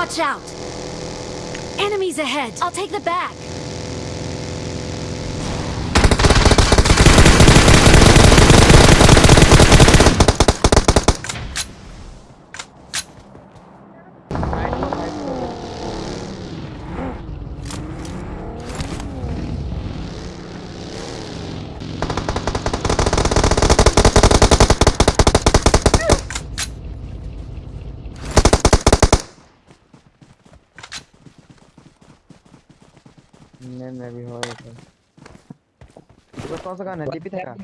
Watch out! Enemies ahead! I'll take the back! नहीं मैं भी हो रहा तो कौन सा गाना है? था का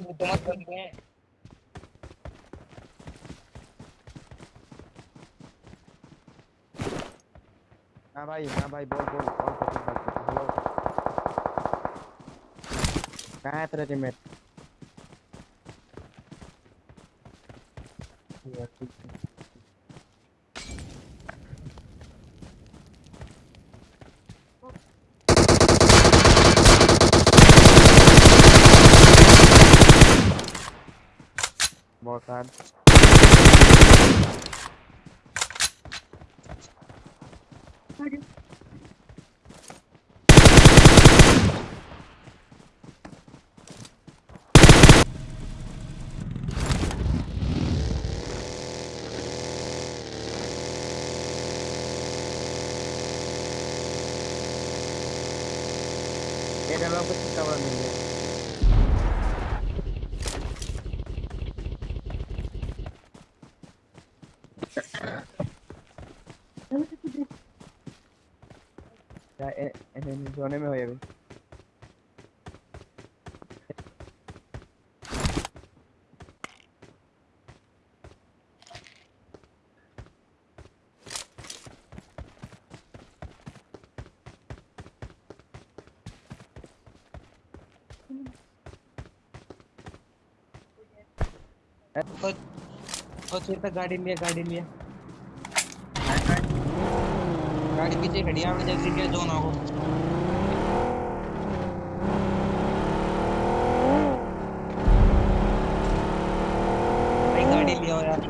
हाँ भाई हाँ भाई, बोल बोल सा चीज़ बात करते हेलो कहाँ है तेरा टीममेट ठीक है। बहुत हार्ड ये डरवा कुछ कवर मिल गया क्या ए- ए- सोने में हो ये भी। और और फिर तक गाड़ी लिया गाड़ी लिया। गाड़ी पीछे खड़ी है जल्दी लिया जोन आओ भाई गाड़ी लिया हो यार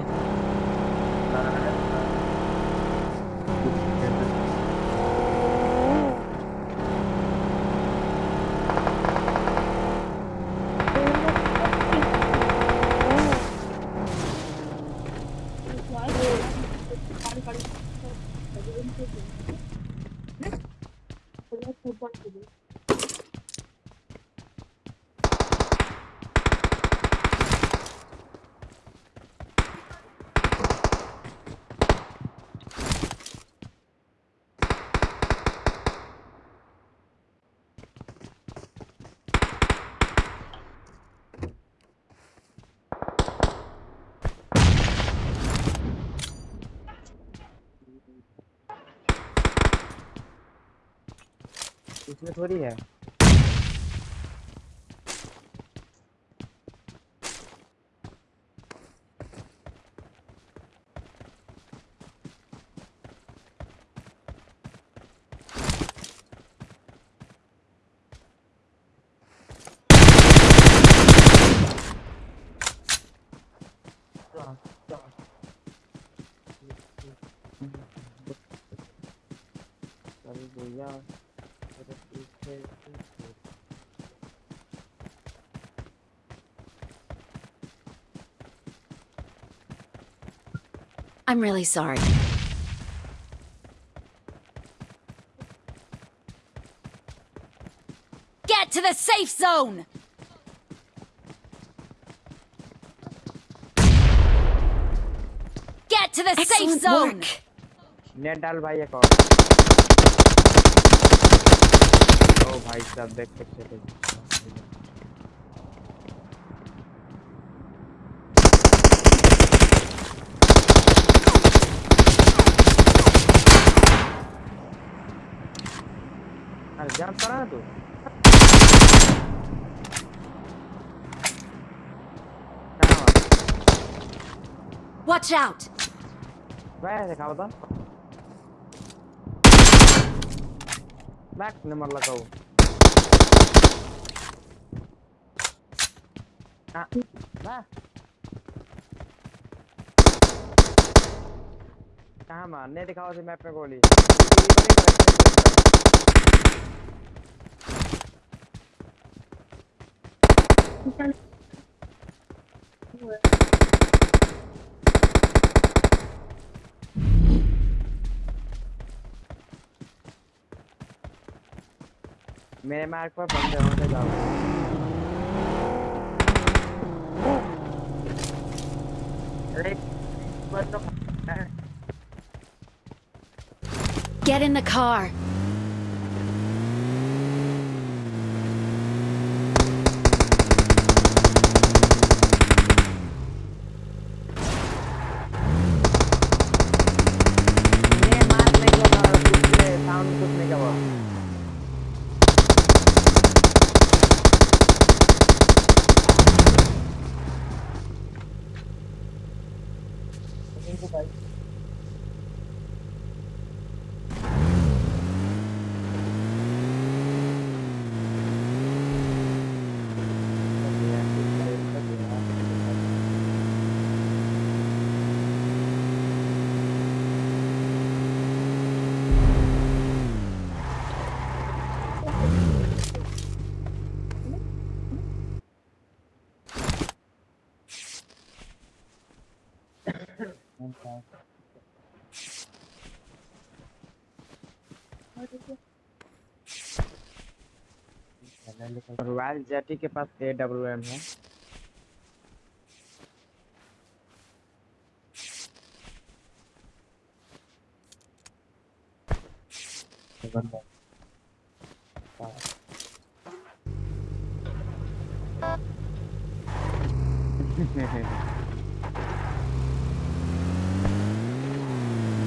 इसमें थोड़ी है पीछे। I'm really sorry. Get to the safe zone! Get to the Excellent safe zone! Work. ओ भाई साहब देख सकते थे अरे जान पड़ा ना तू कहाँ वहाँ? Watch out! वैसे खा बता बैक नंबर लगाओ हाँ बैक मारने दिखाओ उसे मैप में गोली ये मेरे मार्ग पर बंदे होने जाओ अरे बस तो Get in the car. people like royal J T pass A W M है।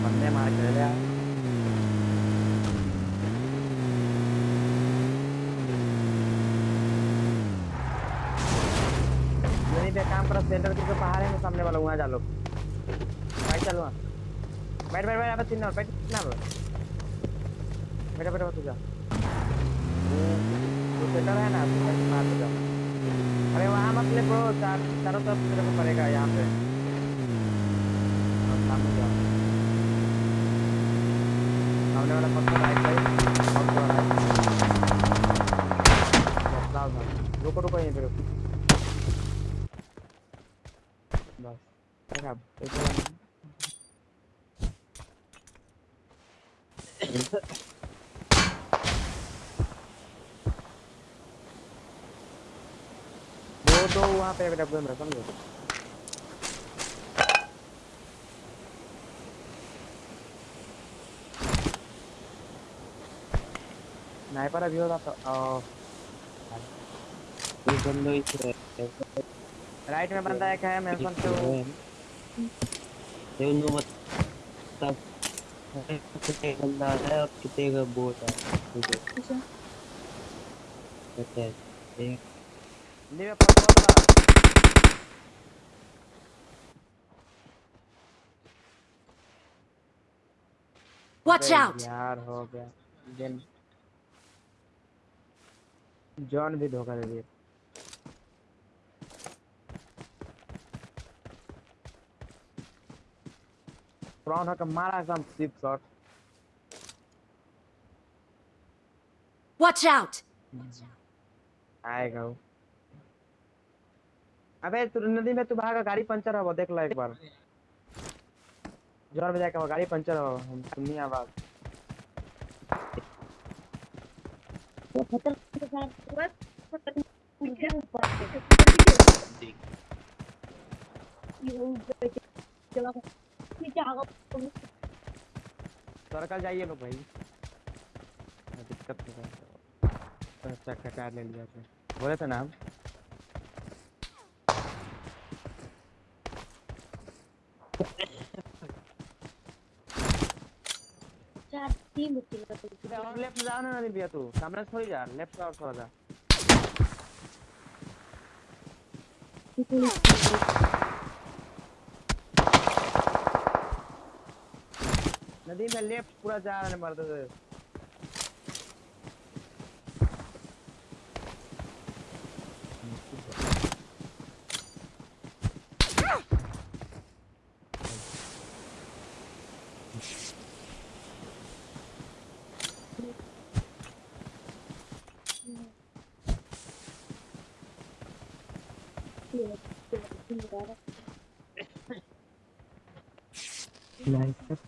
बंदे मार के ले यार नहीं पर सेंटर के पहाड़ है सामने वाला, वहाँ जा लो। भाई, चलो वहाँ। बैठ बैठ बैठ अब तीन नंबर बैठ ना बैठा बैठा, तू जा। वो सेंटर है ना के बाहर से अरे, वहाँ मत ले ब्रो चार, चारों तरफ़ तेरे को पड़ेगा, यहाँ पे। और सामने जाओ सामने वाला पत्थर राइट साइड पत्थर राइट रुको रुको, यहीं पे रुको बस देखा एक वाला दो दो वहाँ पे डब्बे में समझो स्नाइपर अभी होता तो ये बंदो इसे राइट में बंदा एक है मेंशन पे उनको बता कितने बंदा है और कितने का बोट है? है हैं एक बहुत बड़ा Watch out! यार हो गया। गेम जॉन भी धोखा दे दिया प्राउन होकर मारा एकदम सिप शॉट Watch out! आएगा वो अबे तू नदी में तू भागा गाड़ी पंचर हो देख लो एक बार ज़ोर में जाके वो गाड़ी पंचर हो हम सुनी आवाज़ सर्कल जाइए लोग भाई। दिक्कत हो रहा ले लिया थे। बोले थे ना हम? अबे और लेफ़्ट जाओ ना नदी भैया तू। सामने से थोड़ी जा। लेफ़्ट और थोड़ा जा। नदी में लेफ़्ट पूरा जा रहा है मर्द Like that's